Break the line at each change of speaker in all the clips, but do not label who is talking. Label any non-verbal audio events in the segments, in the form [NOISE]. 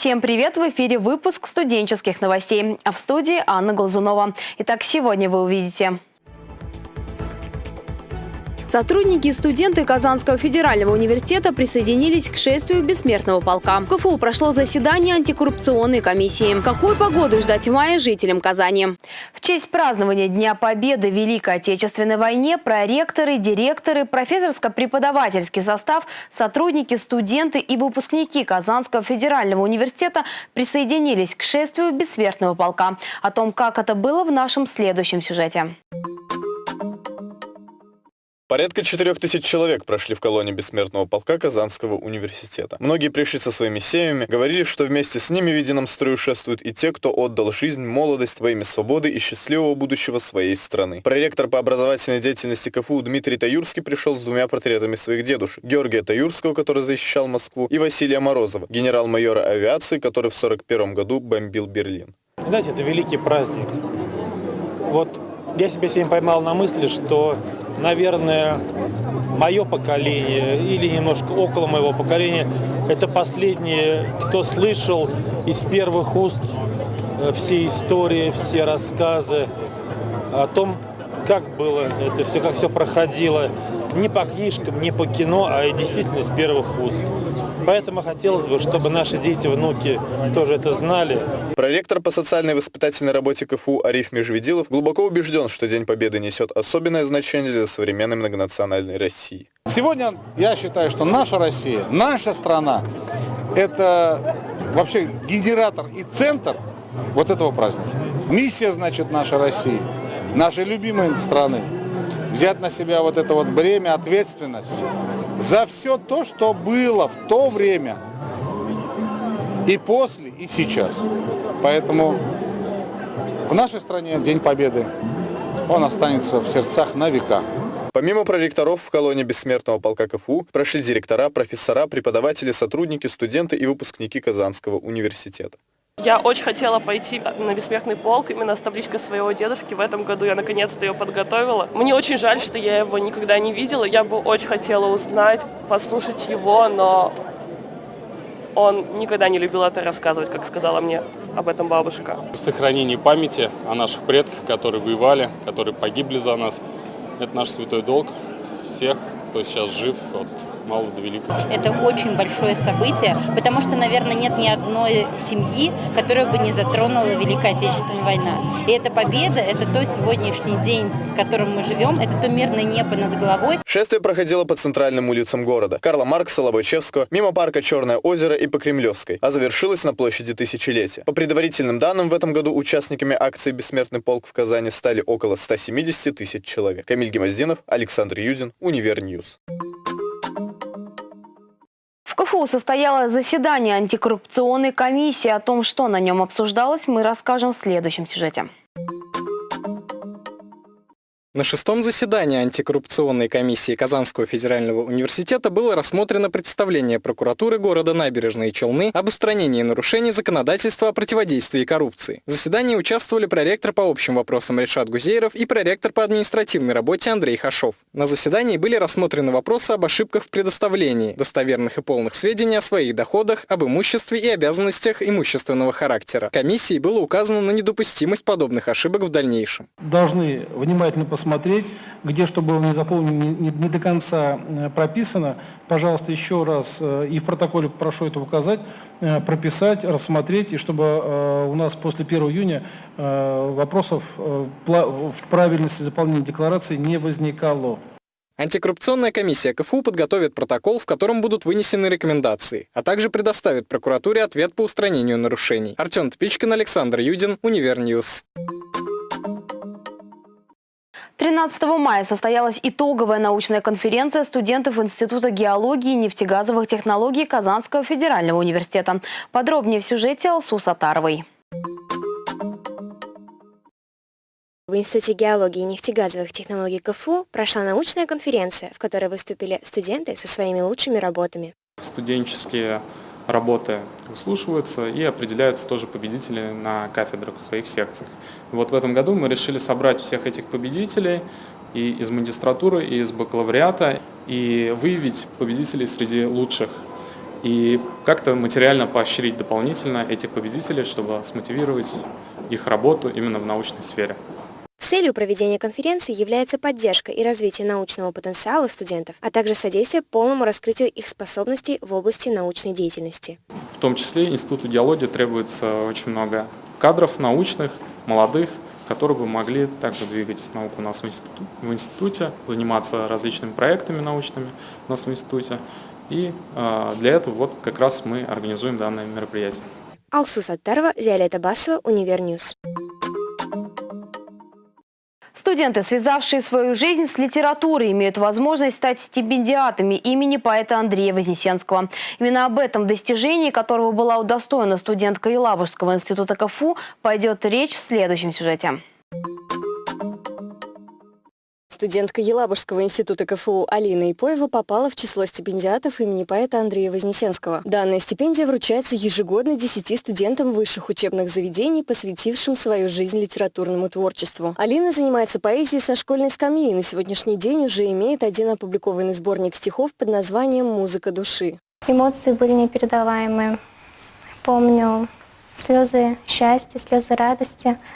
Всем привет! В эфире выпуск студенческих новостей. А в студии Анна Глазунова. Итак, сегодня вы увидите... Сотрудники и студенты Казанского федерального университета присоединились к шествию бессмертного полка. В КФУ прошло заседание антикоррупционной комиссии. Какой погоды ждать в мае жителям Казани? В честь празднования Дня Победы в Великой Отечественной войне проректоры, директоры, профессорско-преподавательский состав, сотрудники, студенты и выпускники Казанского федерального университета присоединились к шествию бессмертного полка. О том, как это было в нашем следующем сюжете.
Порядка 4000 человек прошли в колонии бессмертного полка Казанского университета. Многие пришли со своими семьями, говорили, что вместе с ними в едином строю шествуют и те, кто отдал жизнь, молодость во имя свободы и счастливого будущего своей страны. Проректор по образовательной деятельности КФУ Дмитрий Таюрский пришел с двумя портретами своих дедушек. Георгия Таюрского, который защищал Москву, и Василия Морозова, генерал-майора авиации, который в 1941 году бомбил Берлин.
Знаете, это великий праздник. Вот я себя сегодня поймал на мысли, что наверное, мое поколение или немножко около моего поколения, это последние, кто слышал из первых уст э, все истории, все рассказы о том, как было это все, как все проходило, не по книжкам, не по кино, а действительно из первых уст. Поэтому хотелось бы, чтобы наши дети, внуки тоже это знали.
Проректор по социальной воспитательной работе КФУ Ариф Межведилов глубоко убежден, что День Победы несет особенное значение для современной многонациональной России.
Сегодня я считаю, что наша Россия, наша страна, это вообще генератор и центр вот этого праздника. Миссия, значит, нашей России, нашей любимой страны, взять на себя вот это вот бремя, ответственность за все то, что было в то время, и после, и сейчас. Поэтому в нашей стране День Победы, он останется в сердцах на века.
Помимо проректоров в колонии бессмертного полка КФУ прошли директора, профессора, преподаватели, сотрудники, студенты и выпускники Казанского университета.
Я очень хотела пойти на бессмертный полк именно с табличкой своего дедушки. В этом году я наконец-то ее подготовила. Мне очень жаль, что я его никогда не видела. Я бы очень хотела узнать, послушать его, но он никогда не любил это рассказывать, как сказала мне об этом бабушка.
Сохранение памяти о наших предках, которые воевали, которые погибли за нас, это наш святой долг всех, кто сейчас жив от мало до великого.
Это очень большое событие, потому что, наверное, нет ни одной семьи, которая бы не затронула Великая Отечественная война. И эта победа, это то сегодняшний день, с которым мы живем, это то мирное небо над головой.
Шествие проходило по центральным улицам города. Карла Маркса, Лобачевского, мимо парка Черное озеро и по Кремлевской, а завершилось на площади Тысячелетия. По предварительным данным, в этом году участниками акции «Бессмертный полк» в Казани стали около 170 тысяч человек. Камиль Гемоздинов, Александр Юдин, Univer News.
КФУ состоялось заседание антикоррупционной комиссии. О том, что на нем обсуждалось, мы расскажем в следующем сюжете.
На шестом заседании антикоррупционной комиссии Казанского федерального университета было рассмотрено представление прокуратуры города Набережные Челны об устранении нарушений законодательства о противодействии коррупции. В заседании участвовали проректор по общим вопросам Решат Гузейров и проректор по административной работе Андрей Хашов. На заседании были рассмотрены вопросы об ошибках в предоставлении достоверных и полных сведений о своих доходах, об имуществе и обязанностях имущественного характера. Комиссии было указано на недопустимость подобных ошибок в дальнейшем.
Должны внимательно посмотреть посмотреть, где что было не заполнено, не, не до конца э, прописано. Пожалуйста, еще раз, э, и в протоколе прошу это указать, э, прописать, рассмотреть, и чтобы у нас после 1 июня вопросов в правильности заполнения декларации не возникало.
Антикоррупционная комиссия КФУ подготовит протокол, в котором будут вынесены рекомендации, а также предоставит прокуратуре ответ по устранению нарушений. Артем Тпичкин, Александр Юдин, Univer News.
13 мая состоялась итоговая научная конференция студентов Института геологии и нефтегазовых технологий Казанского федерального университета. Подробнее в сюжете Алсу Сатаровой.
В Институте геологии и нефтегазовых технологий КФУ прошла научная конференция, в которой выступили студенты со своими лучшими работами.
Студенческие работы выслушиваются и определяются тоже победители на кафедрах в своих секциях. Вот в этом году мы решили собрать всех этих победителей и из магистратуры, и из бакалавриата, и выявить победителей среди лучших и как-то материально поощрить дополнительно этих победителей, чтобы смотивировать их работу именно в научной сфере.
Целью проведения конференции является поддержка и развитие научного потенциала студентов, а также содействие полному раскрытию их способностей в области научной деятельности.
В том числе Институту геологии требуется очень много кадров научных, молодых, которые бы могли также двигать науку у нас в, институ, в институте, заниматься различными проектами научными у нас в институте. И э, для этого вот как раз мы организуем данное мероприятие.
Алсу Саттарова, Виолетта Басова, Univer News.
Студенты, связавшие свою жизнь с литературой, имеют возможность стать стипендиатами имени поэта Андрея Вознесенского. Именно об этом достижении, которого была удостоена студентка Елабужского института КФУ, пойдет речь в следующем сюжете.
Студентка Елабужского института КФУ Алина Ипоева попала в число стипендиатов имени поэта Андрея Вознесенского. Данная стипендия вручается ежегодно 10 студентам высших учебных заведений, посвятившим свою жизнь литературному творчеству. Алина занимается поэзией со школьной скамьи и на сегодняшний день уже имеет один опубликованный сборник стихов под названием «Музыка души».
Эмоции были непередаваемые. Помню слезы счастья, слезы радости –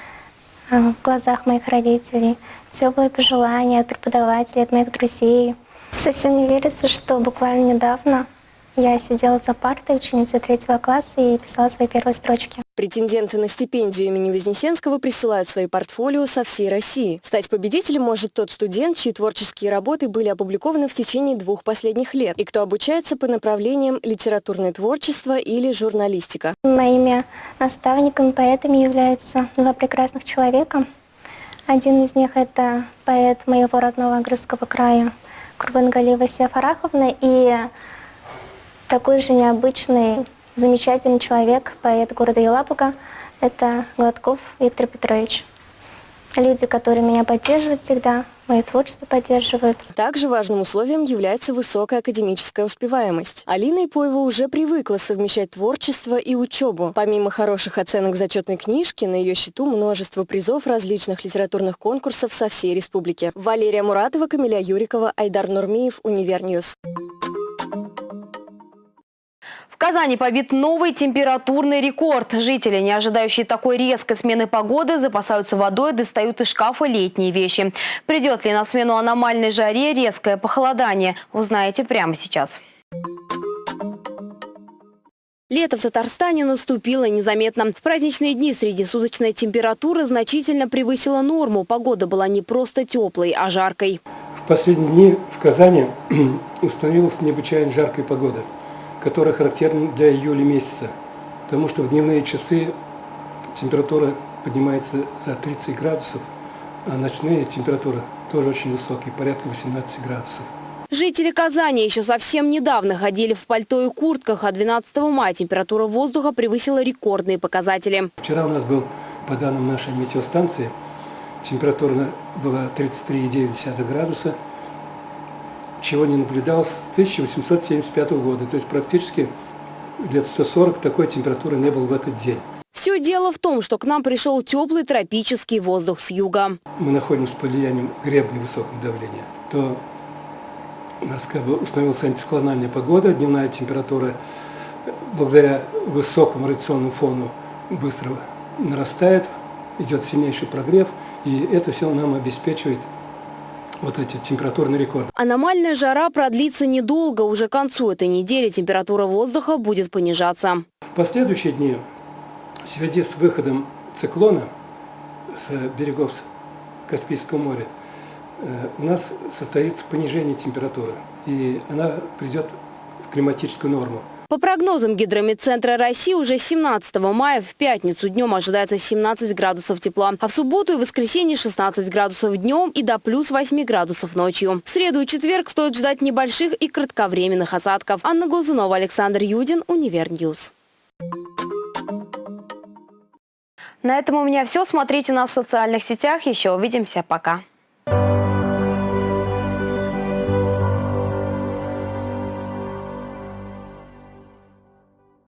в глазах моих родителей, теплые пожелания от преподавателей, от моих друзей. Совсем не верится, что буквально недавно я сидела за партой ученицы третьего класса и писала свои первые строчки.
Претенденты на стипендию имени Вознесенского присылают свои портфолио со всей России. Стать победителем может тот студент, чьи творческие работы были опубликованы в течение двух последних лет, и кто обучается по направлениям литературное творчество или журналистика.
Моими наставниками, поэтами являются два прекрасных человека. Один из них – это поэт моего родного Агрызского края Курбангалиева Асия Фараховна и такой же необычный, замечательный человек, поэт города Елабуга, это Гладков Виктор Петрович. Люди, которые меня поддерживают всегда, мое творчество поддерживают.
Также важным условием является высокая академическая успеваемость. Алина Ипоева уже привыкла совмещать творчество и учебу. Помимо хороших оценок зачетной книжке, на ее счету множество призов различных литературных конкурсов со всей республики. Валерия Муратова, Камиля Юрикова, Айдар Нурмиев, Univer News.
В Казани побит новый температурный рекорд. Жители, не ожидающие такой резкой смены погоды, запасаются водой, достают из шкафа летние вещи. Придет ли на смену аномальной жаре резкое похолодание, узнаете прямо сейчас. Лето в Татарстане наступило незаметно. В праздничные дни среднесуточная температура значительно превысила норму. Погода была не просто теплой, а жаркой.
В последние дни в Казани [CLEARS THROAT] установилась необычайно жаркая погода которая характерна для июля месяца, потому что в дневные часы температура поднимается за 30 градусов, а ночные температуры тоже очень высокие, порядка 18 градусов.
Жители Казани еще совсем недавно ходили в пальто и куртках, а 12 мая температура воздуха превысила рекордные показатели.
Вчера у нас был, по данным нашей метеостанции, температура была 33,9 градуса, чего не наблюдалось с 1875 года. То есть практически лет 140 такой температуры не было в этот день.
Все дело в том, что к нам пришел теплый тропический воздух с юга.
Мы находимся под влиянием гребня высокого давления. То у нас как бы установилась антисклональная погода, дневная температура благодаря высокому радиационному фону быстро нарастает, идет сильнейший прогрев, и это все нам обеспечивает вот эти температурные рекорды.
Аномальная жара продлится недолго. Уже к концу этой недели температура воздуха будет понижаться.
В последующие дни, в связи с выходом циклона с берегов Каспийского моря, э, у нас состоится понижение температуры, и она придет в климатическую норму.
По прогнозам Гидрометцентра России, уже 17 мая в пятницу днем ожидается 17 градусов тепла, а в субботу и воскресенье 16 градусов днем и до плюс 8 градусов ночью. В среду и четверг стоит ждать небольших и кратковременных осадков. Анна Глазунова, Александр Юдин, Univer News. На этом у меня все. Смотрите нас в социальных сетях. Еще увидимся. Пока.